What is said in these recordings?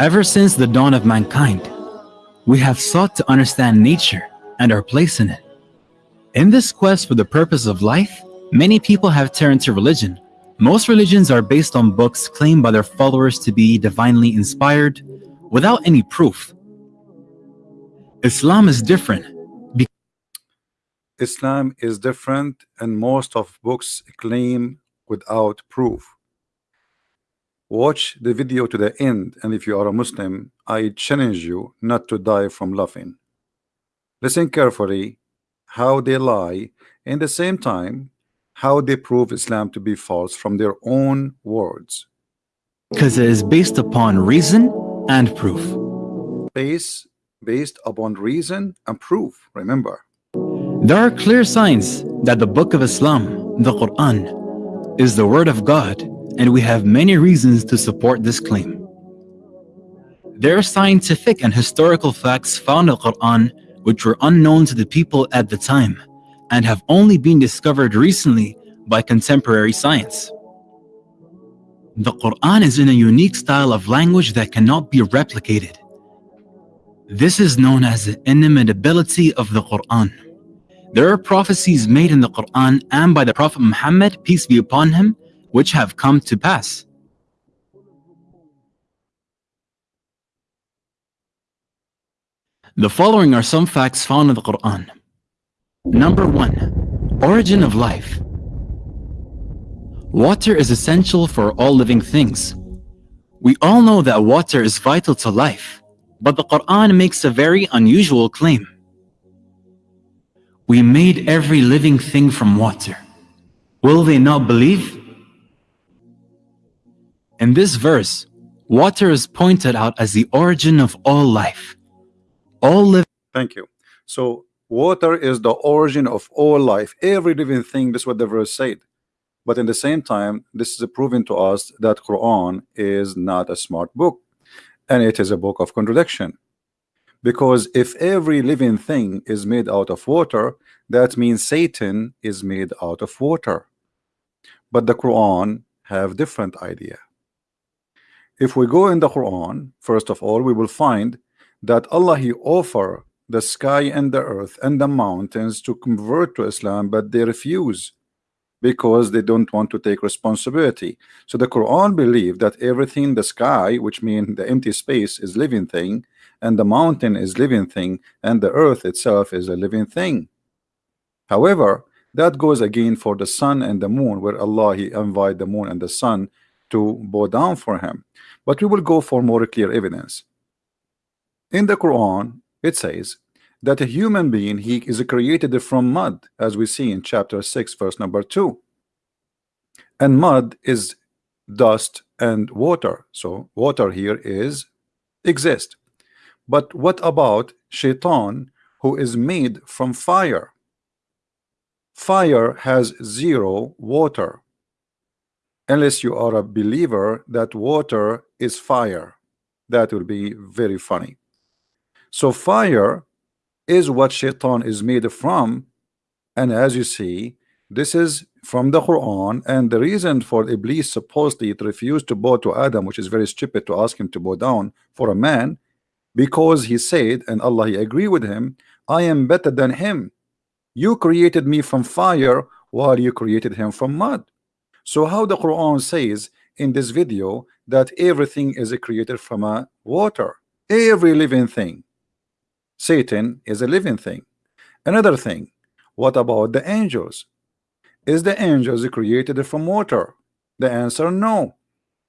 Ever since the dawn of mankind, we have sought to understand nature and our place in it. In this quest for the purpose of life, many people have turned to religion. Most religions are based on books claimed by their followers to be divinely inspired without any proof. Islam is different. Islam is different and most of books claim without proof. Watch the video to the end and if you are a Muslim, I challenge you not to die from laughing. Listen carefully how they lie in the same time how they prove Islam to be false from their own words. Because it is based upon reason and proof. Base, based upon reason and proof, remember. There are clear signs that the book of Islam, the Quran, is the word of God and we have many reasons to support this claim. There are scientific and historical facts found in the Quran which were unknown to the people at the time and have only been discovered recently by contemporary science. The Quran is in a unique style of language that cannot be replicated. This is known as the inimitability of the Quran. There are prophecies made in the Quran and by the Prophet Muhammad, peace be upon him, which have come to pass. The following are some facts found in the Quran. Number 1. Origin of life Water is essential for all living things. We all know that water is vital to life, but the Quran makes a very unusual claim. We made every living thing from water. Will they not believe? In this verse, water is pointed out as the origin of all life. All live. Thank you. So water is the origin of all life. Every living thing, this is what the verse said. But in the same time, this is proving to us that Quran is not a smart book. And it is a book of contradiction. Because if every living thing is made out of water, that means Satan is made out of water. But the Quran have different idea. If we go in the Quran, first of all, we will find that Allah He offer the sky and the earth and the mountains to convert to Islam, but they refuse because they don't want to take responsibility. So the Quran believed that everything the sky, which means the empty space, is living thing, and the mountain is living thing, and the earth itself is a living thing. However, that goes again for the sun and the moon, where Allah He invite the moon and the sun to bow down for him. But we will go for more clear evidence. In the Quran, it says that a human being he is created from mud, as we see in chapter 6, verse number 2. And mud is dust and water. So water here is exist. But what about shaitan who is made from fire? Fire has zero water unless you are a believer that water is fire. That will be very funny. So fire is what shaitan is made from and as you see this is from the Quran and the reason for Iblis supposedly it refused to bow to Adam which is very stupid to ask him to bow down for a man because he said and Allah he agree with him I am better than him. You created me from fire while you created him from mud so how the Quran says in this video that everything is created from a water, every living thing. Satan is a living thing. Another thing, what about the angels? Is the angels created from water? The answer no.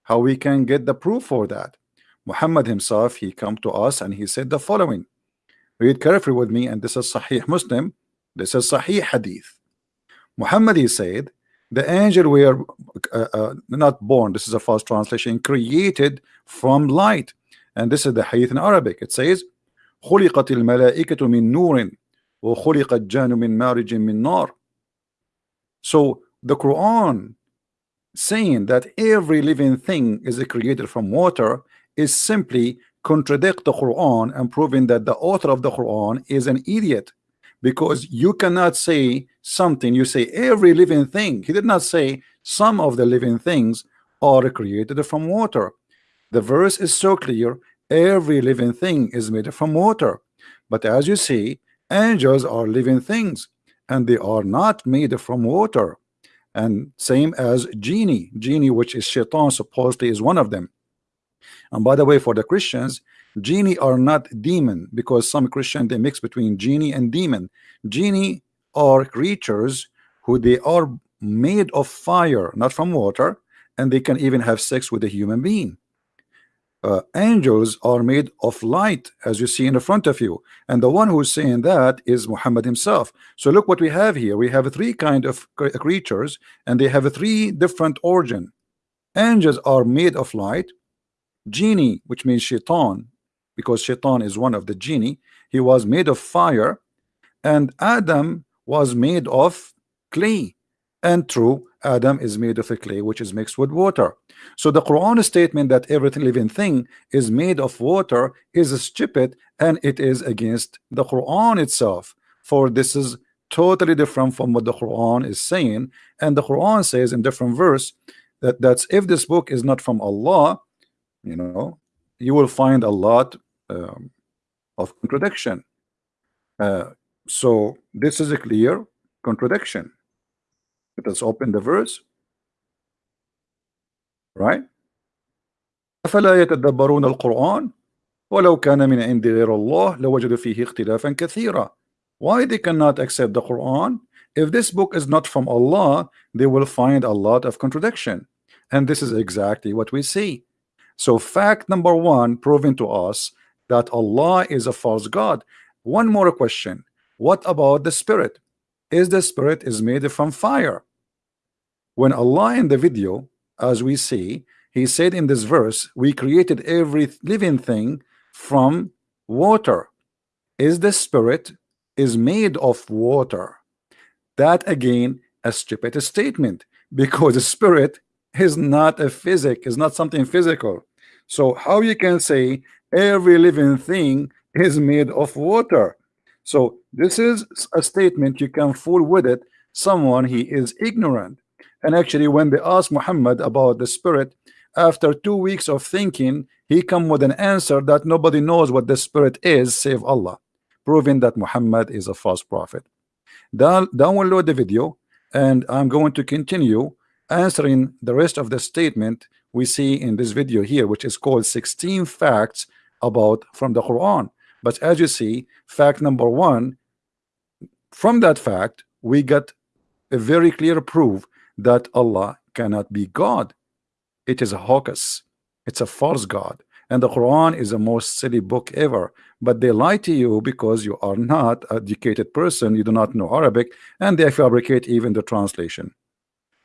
How we can get the proof for that? Muhammad himself, he come to us and he said the following. Read carefully with me and this is Sahih Muslim. This is Sahih Hadith. Muhammad he said the angel were uh, uh, not born this is a false translation created from light and this is the hadith in Arabic it says خلقت الملائكة من نور وخلق الجان من مارج من نار so the Quran saying that every living thing is created from water is simply contradict the Quran and proving that the author of the Quran is an idiot because you cannot say something. You say every living thing. He did not say some of the living things are created from water. The verse is so clear. Every living thing is made from water. But as you see angels are living things and they are not made from water. And same as genie. Genie which is shaitan supposedly is one of them and by the way for the Christians genie are not demon because some Christian they mix between genie and demon. Genie are creatures who they are made of fire not from water and they can even have sex with a human being. Uh, angels are made of light as you see in the front of you. And the one who's saying that is Muhammad himself. So look what we have here. We have three kind of creatures and they have three different origin. Angels are made of light genie which means shaitan because shaitan is one of the genie. He was made of fire and Adam was made of clay. And true Adam is made of a clay which is mixed with water. So the Quran statement that every living thing is made of water is stupid and it is against the Quran itself. For this is totally different from what the Quran is saying. And the Quran says in different verse that that's if this book is not from Allah you know you will find a lot um, of contradiction uh, so this is a clear contradiction let us open the verse right أفلا يتدبرون القرآن ولو كان من عند غير الله لوجدوا فيه اختلافا كثيرا why they cannot accept the Quran if this book is not from Allah they will find a lot of contradiction and this is exactly what we see so fact number one proven to us that Allah is a false God. One more question. What about the spirit? Is the spirit is made from fire? When Allah in the video as we see he said in this verse we created every living thing from water. Is the spirit is made of water? That again a stupid statement because the spirit is not a physic is not something physical so how you can say every living thing is made of water? So this is a statement you can fool with it someone he is ignorant. And actually when they asked Muhammad about the spirit after two weeks of thinking he come with an answer that nobody knows what the spirit is save Allah proving that Muhammad is a false prophet. Down, download the video and I'm going to continue answering the rest of the statement we see in this video here which is called 16 facts about from the Quran. But as you see fact number one from that fact we get a very clear proof that Allah cannot be God. It is a hocus it's a false God. And the Quran is the most silly book ever. But they lie to you because you are not educated person. You do not know Arabic. And they fabricate even the translation.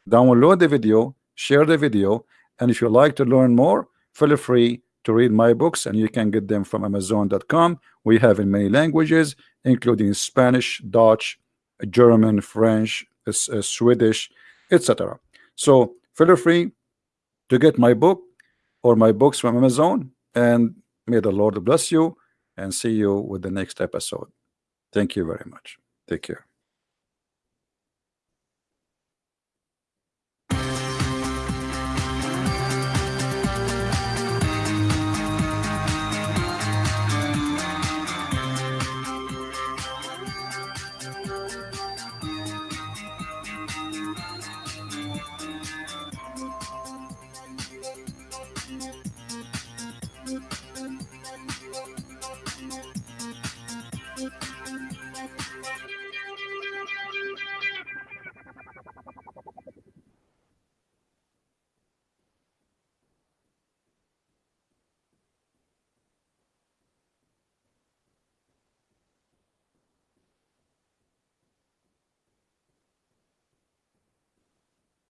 Download the video share the video and if you like to learn more feel free to read my books and you can get them from amazon.com we have in many languages including Spanish Dutch German French uh, Swedish etc. So feel free to get my book or my books from Amazon and may the Lord bless you and see you with the next episode. Thank you very much. Take care.